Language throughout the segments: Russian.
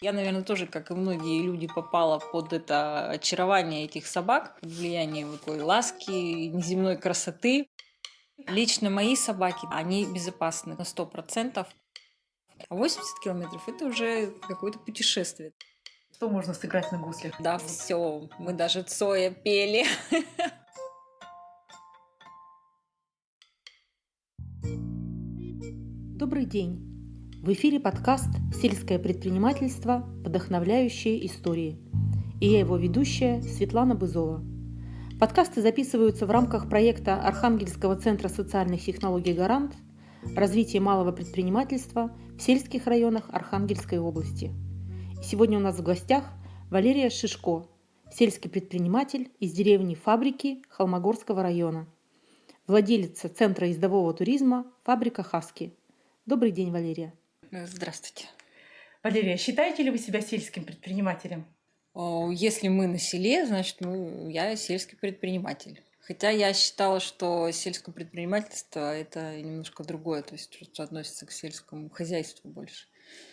Я, наверное, тоже, как и многие люди, попала под это очарование этих собак, влияние такой ласки, неземной красоты. Лично мои собаки, они безопасны на 100%. А 80 километров – это уже какое-то путешествие. Что можно сыграть на гуслях? Да, все. Мы даже Цоя пели. Добрый день. В эфире подкаст «Сельское предпринимательство. Вдохновляющие истории». И я его ведущая Светлана Бызова. Подкасты записываются в рамках проекта Архангельского центра социальных технологий «Гарант» развитие малого предпринимательства в сельских районах Архангельской области. Сегодня у нас в гостях Валерия Шишко, сельский предприниматель из деревни Фабрики Холмогорского района, владелица Центра издового туризма «Фабрика Хаски». Добрый день, Валерия. Здравствуйте. Валерия, считаете ли вы себя сельским предпринимателем? Если мы на селе, значит, мы, я сельский предприниматель. Хотя я считала, что сельское предпринимательство это немножко другое, то есть что относится к сельскому хозяйству больше.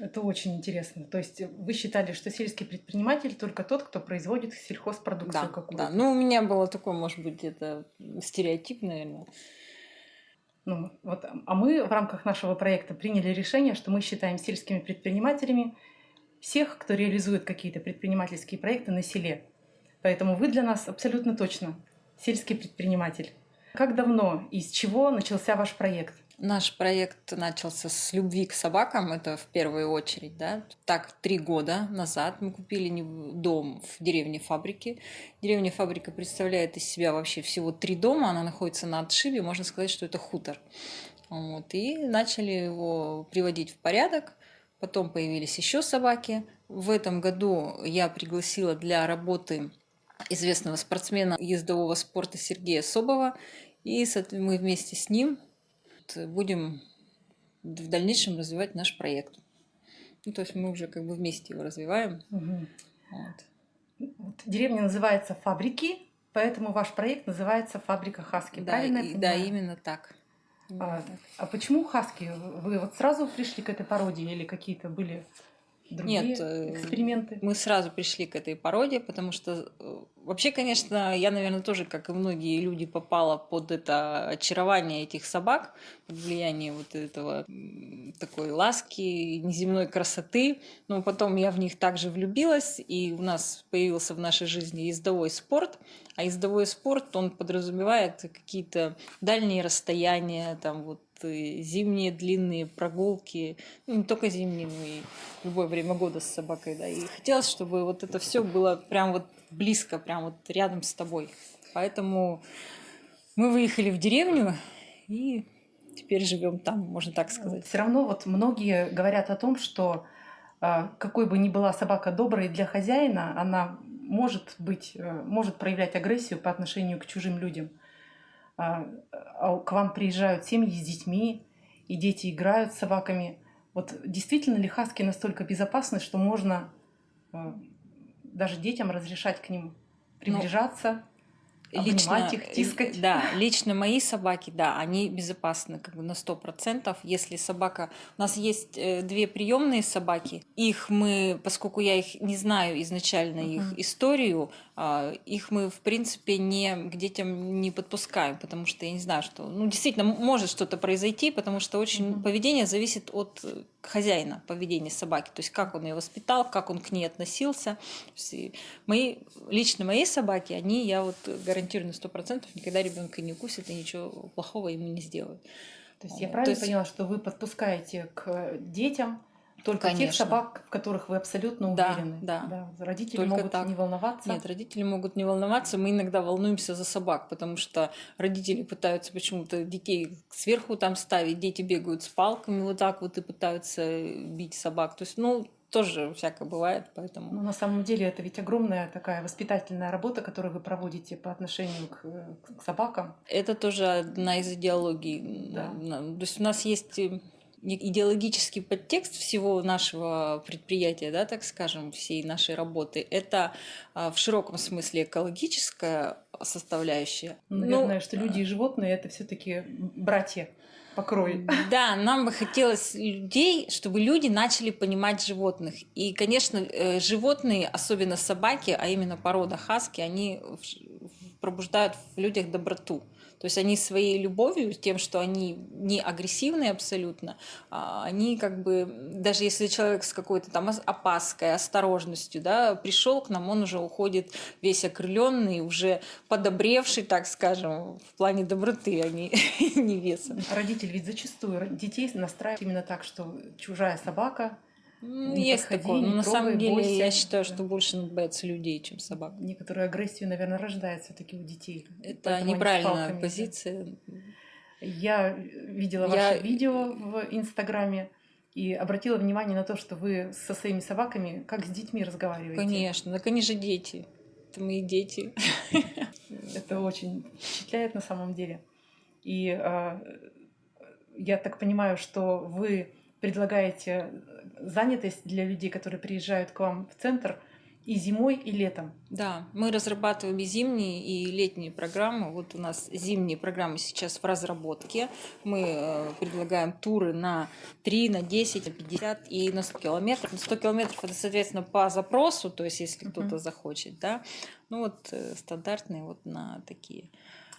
Это очень интересно. То есть вы считали, что сельский предприниматель только тот, кто производит сельхозпродукцию да, какую-то? Да, ну у меня было такое, может быть, это стереотип, наверное. Ну, вот, а мы в рамках нашего проекта приняли решение, что мы считаем сельскими предпринимателями всех, кто реализует какие-то предпринимательские проекты на селе. Поэтому вы для нас абсолютно точно сельский предприниматель. Как давно и с чего начался ваш проект? Наш проект начался с любви к собакам, это в первую очередь, да. Так, три года назад мы купили дом в деревне Фабрики. Деревня Фабрика представляет из себя вообще всего три дома, она находится на отшибе, можно сказать, что это хутор. Вот, и начали его приводить в порядок, потом появились еще собаки. В этом году я пригласила для работы известного спортсмена ездового спорта Сергея Собова, и мы вместе с ним будем в дальнейшем развивать наш проект. Ну, то есть мы уже как бы вместе его развиваем. Угу. Вот. Вот. Деревня называется «Фабрики», поэтому ваш проект называется «Фабрика Хаски». Да, правильно и, да именно так. Именно а, так. а почему Хаски? Вы вот сразу пришли к этой пародии или какие-то были другие Нет, э, эксперименты? Мы сразу пришли к этой пародии, потому что э, вообще, конечно, я, наверное, тоже, как и многие люди, попала под это очарование этих собак, под влияние вот этого такой ласки, неземной красоты. Но потом я в них также влюбилась, и у нас появился в нашей жизни ездовой спорт. А ездовой спорт, он подразумевает какие-то дальние расстояния, там вот зимние длинные прогулки, ну, не только зимние, но и любое время года с собакой, да, и хотелось, чтобы вот это все было прям вот близко, прям вот рядом с тобой. Поэтому мы выехали в деревню и теперь живем там, можно так сказать. Все равно вот многие говорят о том, что а, какой бы ни была собака доброй для хозяина, она может быть, э, может проявлять агрессию по отношению к чужим людям. А, а к вам приезжают семьи с детьми, и дети играют с собаками. Вот действительно ли хаски настолько безопасны, что можно даже детям разрешать к ним ну, приближаться? Лично, их, тискать. Да, лично мои собаки, да, они безопасны как бы на сто процентов. Если собака... У нас есть э, две приемные собаки. Их мы, поскольку я их не знаю изначально, uh-huh. их историю, а, их мы, в принципе, не, к детям не подпускаем, потому что я не знаю, что... Ну, действительно, может что-то произойти, потому что очень uh-huh. поведение зависит от э, хозяина, поведения собаки. То есть, как он ее воспитал, как он к ней относился. Мои, лично мои собаки, они, я вот сто процентов, никогда ребенка не укусит и ничего плохого ему не сделают. То есть я правильно есть... поняла, что вы подпускаете к детям только Конечно. тех собак, в которых вы абсолютно уверены. Да, да. да. Родители Только могут так. не волноваться. Нет, родители могут не волноваться. Мы иногда волнуемся за собак, потому что родители пытаются почему-то детей сверху там ставить, дети бегают с палками вот так вот и пытаются бить собак. То есть, ну, тоже всякое бывает, поэтому... Ну, на самом деле это ведь огромная такая воспитательная работа, которую вы проводите по отношению к, к собакам. Это тоже одна из идеологий. Да. То есть у нас есть идеологический подтекст всего нашего предприятия, да, так скажем, всей нашей работы, это а, в широком смысле экологическая составляющая. Наверное, ну, что люди и животные это все-таки братья по крою. Да, нам бы хотелось людей, чтобы люди начали понимать животных. И, конечно, э, животные, особенно собаки, а именно порода хаски, они пробуждают в людях доброту. То есть они своей любовью, тем, что они не агрессивные абсолютно, а они как бы, даже если человек с какой-то там опаской, осторожностью, да, пришел к нам, он уже уходит весь окрыленный, уже подобревший, так скажем, в плане доброты, а не, не веса. Родитель ведь зачастую детей настраивает именно так, что чужая собака не Есть подходи, такое, но на трогай, самом деле бойся. я считаю, что больше надо бояться людей, чем собак. Некоторую агрессию, наверное, рождается таки у детей. Это неправильная позиция. Я видела я... ваше видео в Инстаграме и обратила внимание на то, что вы со своими собаками как с детьми разговариваете. Конечно, так они же дети. Это мои дети. Это очень впечатляет на самом деле. И э, я так понимаю, что вы предлагаете занятость для людей, которые приезжают к вам в центр и зимой, и летом. Да, мы разрабатываем и зимние, и летние программы. Вот у нас зимние программы сейчас в разработке. Мы э, предлагаем туры на 3, на 10, на 50 и на 100 километров. На 100 километров это, соответственно, по запросу, то есть если кто-то захочет, да. Ну вот э, стандартные вот на такие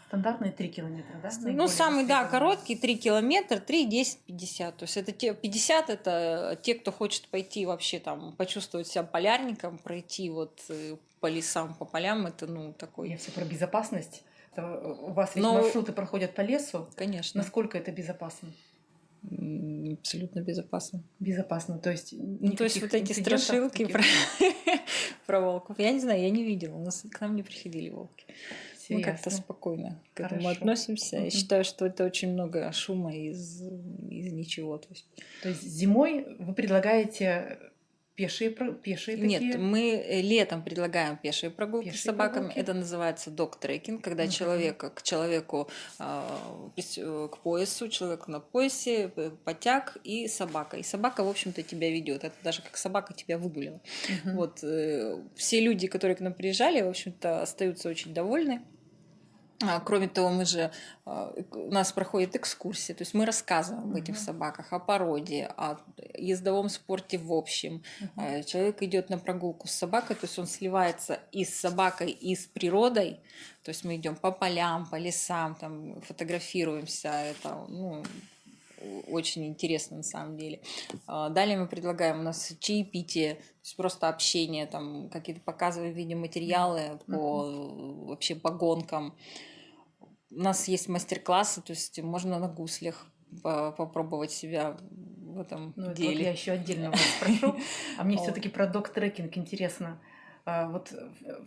Стандартные 3 километра, да? Ну, самый, да, короткий 3 километра, 3, 10, 50. То есть это те, 50 это те, кто хочет пойти вообще там, почувствовать себя полярником, пройти вот э, по лесам, по полям, это, ну, такой... Я все про безопасность. У вас ведь Но... маршруты проходят по лесу. Конечно. Насколько это безопасно? Абсолютно безопасно. Безопасно, то есть ну, то есть вот эти страшилки про, про волков, я не знаю, я не видела, у нас к нам не приходили волки. Мы как-то спокойно к этому Хорошо. относимся. Mm-hmm. Я считаю, что это очень много шума из, из ничего. То есть... то есть зимой вы предлагаете пешие, пешие такие? Нет, мы летом предлагаем пешие прогулки пешие с собаками. Прогулки? Это называется док-трекинг, когда угу. человека к человеку а, к поясу, человеку на поясе, потяг и собака. И собака, в общем-то, тебя ведет. Это даже как собака тебя выгулила. Угу. Вот э, все люди, которые к нам приезжали, в общем-то, остаются очень довольны. А, кроме того, мы же а, у нас проходит экскурсия, то есть мы рассказываем об этих собаках, о породе, о ездовом спорте в общем. Uh-huh. Человек идет на прогулку с собакой, то есть он сливается и с собакой, и с природой. То есть мы идем по полям, по лесам, там фотографируемся. Это ну, очень интересно на самом деле. Далее мы предлагаем у нас чаепитие, то есть просто общение, там какие-то показываем видеоматериалы по вообще по гонкам. У нас есть мастер-классы, то есть можно на гуслях попробовать себя в этом ну, деле. Вот я еще отдельно вас спрошу. А мне все-таки про док-трекинг интересно. А, вот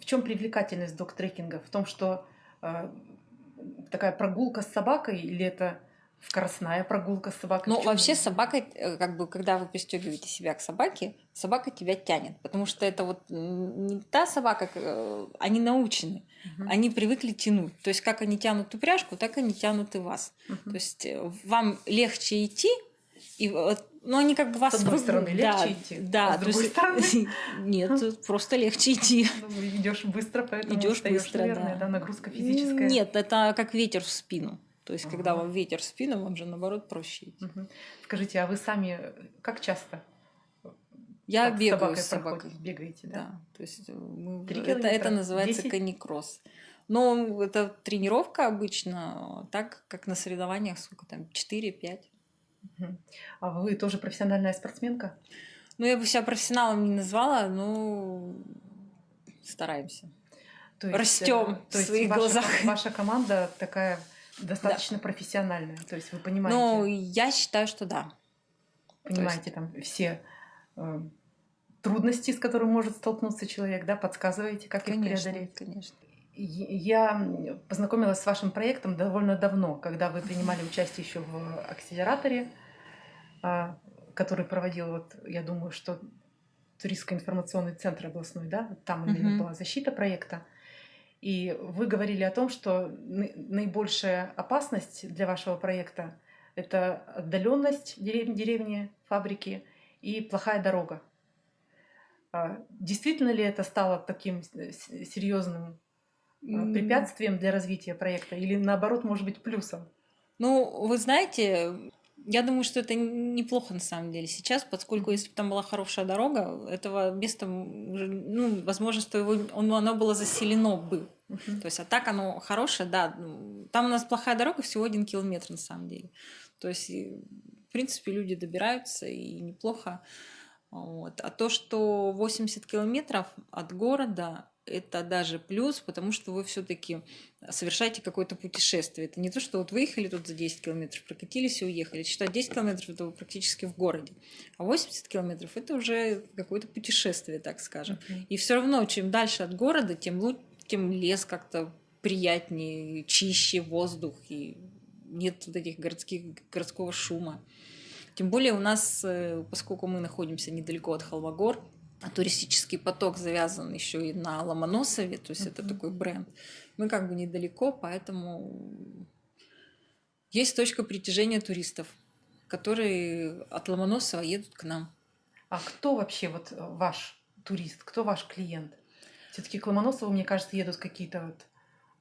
в чем привлекательность док-трекинга? В том, что а, такая прогулка с собакой или это скоростная прогулка с собакой. Ну, вообще собака, э, как бы, когда вы пристегиваете себя к собаке, собака тебя тянет, потому что это вот не та собака, э, они научены, угу. они привыкли тянуть. То есть, как они тянут упряжку, так они тянут и вас. Угу. То есть, э, вам легче идти, и ну, они как бы вас... С одной стороны легче да, идти, да, а с другой стороны... Нет, просто легче идти. Ну, идешь быстро, поэтому Идешь быстро, наверное, да. да, нагрузка физическая. Нет, это как ветер в спину. То есть, ага. когда вам ветер в спину, вам же наоборот проще идти. Угу. Скажите, а вы сами как часто? Я как бегаю с собакой. Проходите, бегаете, да? Да. То есть э, мы... это, это называется 10? каникросс. Но это тренировка обычно, так как на соревнованиях, сколько там, 4-5. Угу. А вы тоже профессиональная спортсменка? Ну, я бы себя профессионалом не назвала, но стараемся. То есть, Растем э, в своих ваша, глазах. Ваша команда такая достаточно да. профессиональная. То есть вы понимаете. Ну, я считаю, что да. Понимаете есть... там все э, трудности, с которыми может столкнуться человек, да, подсказываете, как конечно, их преодолеть. Конечно. Я познакомилась с вашим проектом довольно давно, когда вы принимали участие еще в акселераторе, а, который проводил, вот, я думаю, что туристско-информационный центр областной, да, там именно была защита проекта. И вы говорили о том, что наибольшая опасность для вашего проекта Это отдаленность деревни, деревни, фабрики и плохая дорога. А действительно ли это стало таким серьезным а, препятствием для развития проекта или наоборот может быть плюсом? Ну, вы знаете, я думаю, что это неплохо на самом деле сейчас, поскольку если бы там была хорошая дорога, этого места, ну, возможно, что его, он, оно было заселено бы. То есть, а так оно хорошее, да. Ну, там у нас плохая дорога, всего один километр на самом деле. То есть, в принципе, люди добираются и неплохо. Вот. А то, что 80 километров от города, это даже плюс, потому что вы все-таки совершаете какое-то путешествие. Это не то, что вот выехали тут за 10 километров, прокатились и уехали. Считать 10 километров это вы практически в городе. А 80 километров это уже какое-то путешествие, так скажем. Uh-huh. И все равно, чем дальше от города, тем лучше, тем лес как-то приятнее, чище воздух, и нет вот этих городских, городского шума. Тем более у нас, э, поскольку мы находимся недалеко от Холмогор, а туристический поток завязан еще и на Ломоносове, то есть mm-hmm. это такой бренд. Мы как бы недалеко, поэтому есть точка притяжения туристов, которые от Ломоносова едут к нам. А кто вообще вот э, ваш турист, кто ваш клиент? Все-таки к Ломоносову, мне кажется, едут какие-то вот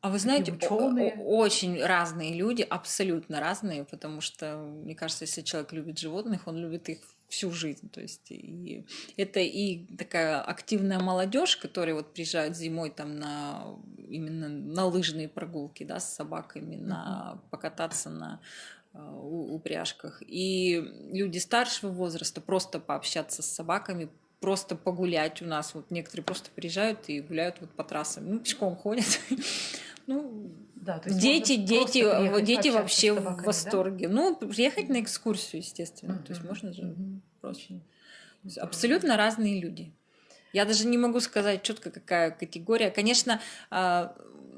а вы знаете, ученые. очень разные люди, абсолютно разные, потому что, мне кажется, если человек любит животных, он любит их всю жизнь. То есть и это и такая активная молодежь, которая вот приезжают зимой там на именно на лыжные прогулки, да, с собаками, на покататься на э, упряжках. И люди старшего возраста просто пообщаться с собаками, просто погулять у нас. Вот некоторые просто приезжают и гуляют вот по трассам, ну, пешком ходят. Ну, да, то есть дети, дети, дети вообще собаками, в восторге. Да? Ну, приехать на экскурсию, естественно. Uh-huh. То есть можно же uh-huh. просто. Абсолютно разные люди. Я даже не могу сказать четко, какая категория. Конечно, а,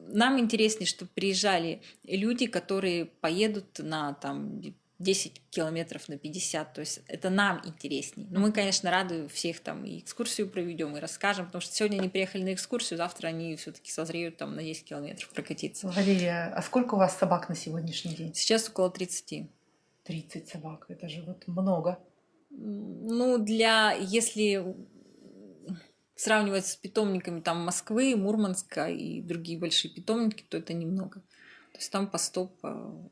нам интереснее, чтобы приезжали люди, которые поедут на там 10 километров на 50, то есть это нам интересней. Но мы, конечно, рады всех там и экскурсию проведем, и расскажем, потому что сегодня они приехали на экскурсию, завтра они все-таки созреют там на 10 километров прокатиться. Валерия, а сколько у вас собак на сегодняшний день? Сейчас около 30. 30 собак, это же вот много. Ну, для, если сравнивать с питомниками там Москвы, Мурманска и другие большие питомники, то это немного. То есть там по 100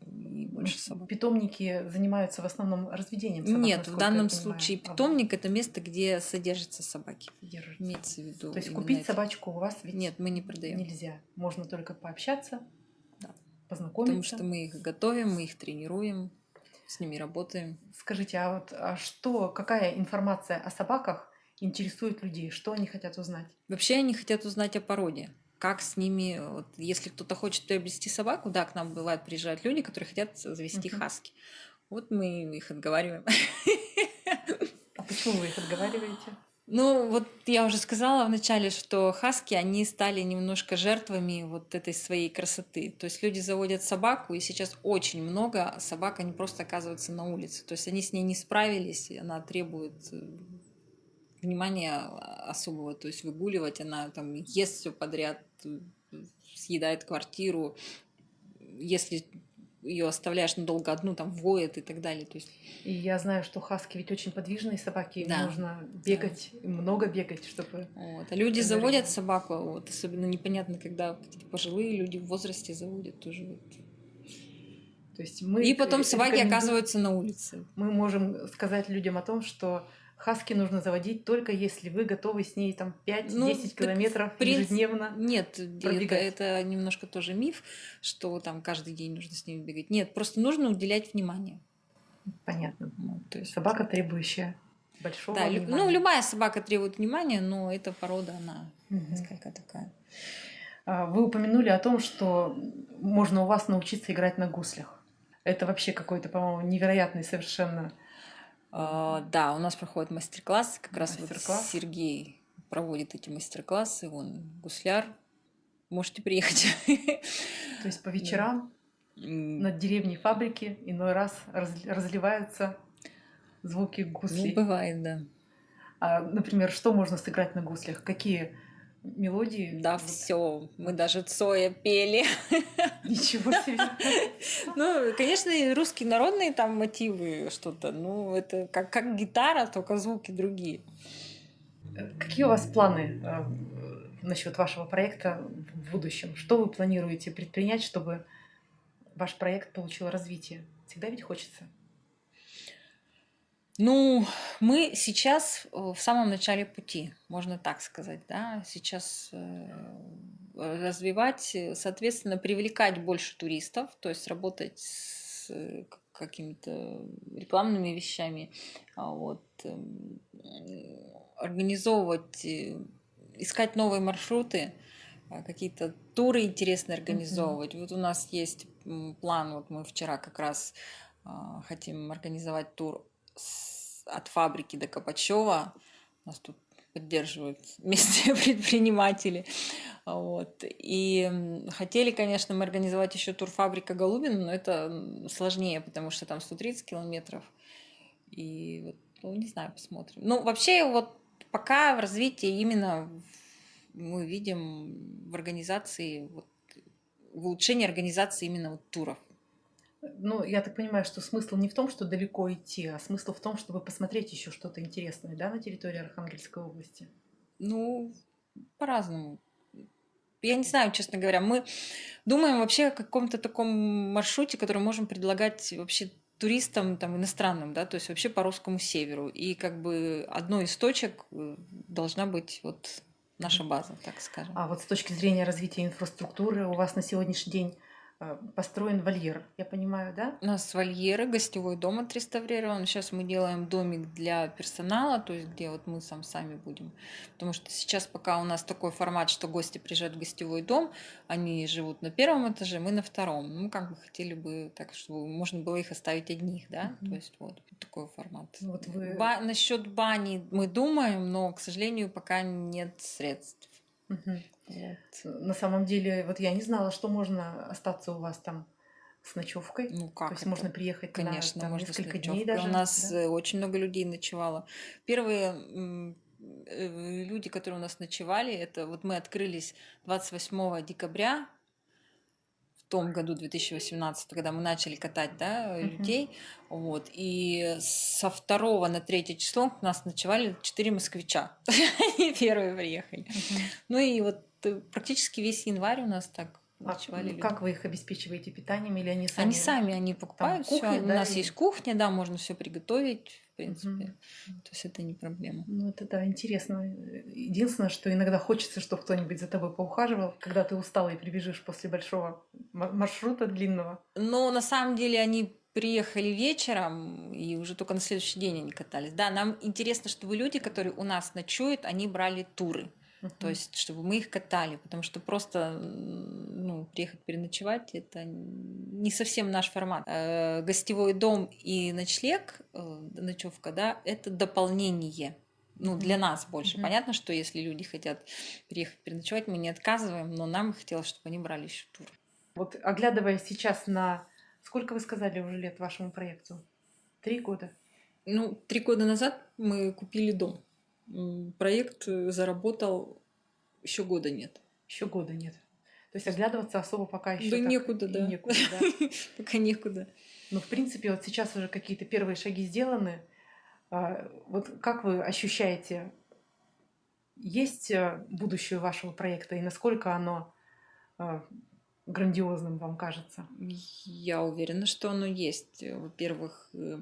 и больше собак. Питомники занимаются в основном разведением собак? Нет, в данном случае питомник – это место, где содержатся собаки. Содержатся. Имеется в виду. То есть купить это. собачку у вас ведь Нет, мы не продаем. Нельзя. Можно только пообщаться, да. познакомиться. Потому что мы их готовим, мы их тренируем, с ними работаем. Скажите, а вот а что, какая информация о собаках интересует людей? Что они хотят узнать? Вообще они хотят узнать о породе как с ними, вот, если кто-то хочет приобрести собаку, да, к нам бывают приезжают люди, которые хотят завести uh-huh. хаски. Вот мы их отговариваем. А почему вы их отговариваете? Ну, вот я уже сказала вначале, что хаски, они стали немножко жертвами вот этой своей красоты. То есть люди заводят собаку, и сейчас очень много собак, они просто оказываются на улице. То есть они с ней не справились, она требует э, внимания особого, то есть выгуливать, она там ест все подряд, съедает квартиру, если ее оставляешь надолго одну, там воет и так далее. То есть... И я знаю, что хаски ведь очень подвижные собаки, да. нужно бегать, да. много бегать, чтобы... Вот. А люди заводят собаку, вот, особенно непонятно, когда пожилые люди в возрасте заводят тоже. Вот. То есть мы и потом собаки оказываются на улице. Мы можем сказать людям о том, что Хаски нужно заводить только если вы готовы с ней там 5-10 ну, километров принц... ежедневно. Нет, это, это немножко тоже миф, что там каждый день нужно с ними бегать. Нет, просто нужно уделять внимание. Понятно. Ну, то есть... Собака, требующая большого да, внимания. Ну, любая собака требует внимания, но эта порода, она угу. несколько такая. А, вы упомянули о том, что можно у вас научиться играть на гуслях. Это вообще какой-то, по-моему, невероятный совершенно да, у нас проходят мастер-классы, как раз вот Сергей проводит эти мастер-классы, он гусляр, можете приехать. То есть по вечерам над деревней фабрики иной раз разливаются звуки гуслей. Ну, бывает, да. А, например, что можно сыграть на гуслях? Какие мелодии. Да, вот. все. Мы даже Цоя пели. Ничего себе. Ну, конечно, русские народные там мотивы что-то. Ну, это как, как гитара, только звуки другие. Какие у вас планы э, насчет вашего проекта в будущем? Что вы планируете предпринять, чтобы ваш проект получил развитие? Всегда ведь хочется. Ну, мы сейчас в самом начале пути, можно так сказать, да, сейчас э, развивать, соответственно, привлекать больше туристов, то есть работать с э, какими-то рекламными вещами, а вот, эм, организовывать, э, искать новые маршруты, а, какие-то туры интересные организовывать. Mm-hmm. Вот у нас есть план, вот мы вчера как раз а, хотим организовать тур от фабрики до Копачева. Нас тут поддерживают местные предприниматели. Вот. И хотели, конечно, мы организовать еще тур фабрика Голубина, но это сложнее, потому что там 130 километров. И вот, ну, не знаю, посмотрим. Ну, вообще, вот пока в развитии именно мы видим в организации, вот, в улучшении организации именно вот туров. Ну, я так понимаю, что смысл не в том, что далеко идти, а смысл в том, чтобы посмотреть еще что-то интересное, да, на территории Архангельской области? Ну, по-разному. Я не знаю, честно говоря. Мы думаем вообще о каком-то таком маршруте, который можем предлагать вообще туристам там иностранным, да, то есть вообще по русскому северу. И как бы одной из точек э, должна быть вот наша база, так скажем. А вот с точки зрения развития инфраструктуры у вас на сегодняшний день построен вольер, я понимаю, да? У нас вольеры, гостевой дом отреставрирован. Сейчас мы делаем домик для персонала, то есть где вот мы сам сами будем. Потому что сейчас пока у нас такой формат, что гости приезжают в гостевой дом, они живут на первом этаже, мы на втором. Мы как бы хотели бы так, чтобы можно было их оставить одних, да? Mm-hmm. То есть вот такой формат. Вот вы... Ба- насчет бани мы думаем, но, к сожалению, пока нет средств. Угу. Вот. На самом деле, вот я не знала, что можно остаться у вас там с ночевкой. Ну как? То есть это? можно приехать Конечно, на там, можно несколько дней даже. У нас да? Э, очень много людей ночевало. Первые э, люди, которые у нас ночевали, это вот мы открылись 28 декабря том году, 2018, когда мы начали катать да, людей. Uh-huh. Вот, и со второго на третье число у нас ночевали четыре москвича. Они первые приехали. Uh-huh. Ну и вот э, практически весь январь у нас так а ночевали. Как вы их обеспечиваете питанием или они сами? Они сами, они покупают все. Да, у нас и... есть кухня, да, можно все приготовить принципе. Mm-hmm. То есть это не проблема. Ну, это да, интересно. Единственное, что иногда хочется, чтобы кто-нибудь за тобой поухаживал, когда ты устала и прибежишь после большого маршрута длинного. Но на самом деле они приехали вечером, и уже только на следующий день они катались. Да, нам интересно, чтобы люди, которые у нас ночуют, они брали туры. Uh-huh. То есть, чтобы мы их катали, потому что просто ну, приехать переночевать это не совсем наш формат. Э, гостевой дом и ночлег, э, ночевка, да, это дополнение. Ну, для нас больше. Uh-huh. Понятно, что если люди хотят приехать переночевать, мы не отказываем, но нам хотелось, чтобы они брали еще тур. Вот оглядывая сейчас на... Сколько вы сказали уже лет вашему проекту? Три года? Ну, три года назад мы купили дом проект э, заработал еще года нет. Еще года нет. То есть оглядываться особо пока еще. Да некуда, да. Некуда, да. Пока некуда. Но в принципе вот сейчас уже какие-то первые шаги сделаны. А, вот как вы ощущаете, есть э, будущее вашего проекта и насколько оно а, грандиозным вам кажется? Я уверена, что оно есть. Во-первых, э,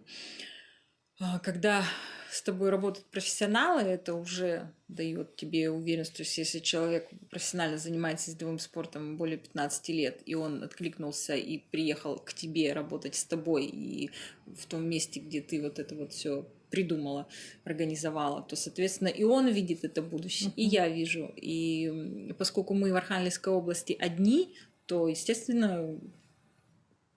когда с тобой работают профессионалы, это уже дает тебе уверенность. То есть, если человек профессионально занимается силовым спортом более 15 лет, и он откликнулся и приехал к тебе работать с тобой, и в том месте, где ты вот это вот все придумала, организовала, то, соответственно, и он видит это будущее, uh-huh. и я вижу. И поскольку мы в Архангельской области одни, то, естественно,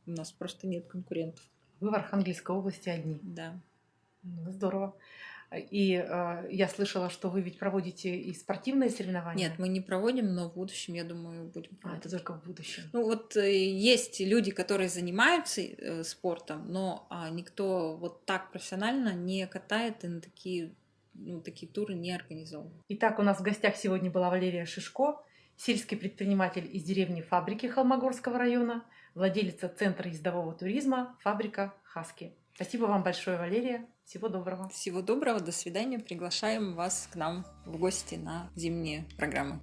у нас просто нет конкурентов. Вы в Архангельской области одни? Да. Здорово. А, и э, я слышала, что вы ведь проводите и спортивные соревнования. Нет, мы не проводим, но в будущем, я думаю, будем. Проводить. А, это только в будущем. Ну вот э, есть люди, которые занимаются э, спортом, но э, никто вот так профессионально не катает и на такие, ну, такие туры не организовывает. Итак, у нас в гостях сегодня была Валерия Шишко, сельский предприниматель из деревни Фабрики Холмогорского района, владелица Центра ездового туризма «Фабрика Хаски». Спасибо вам большое, Валерия. Всего доброго. Всего доброго, до свидания. Приглашаем вас к нам в гости на зимние программы.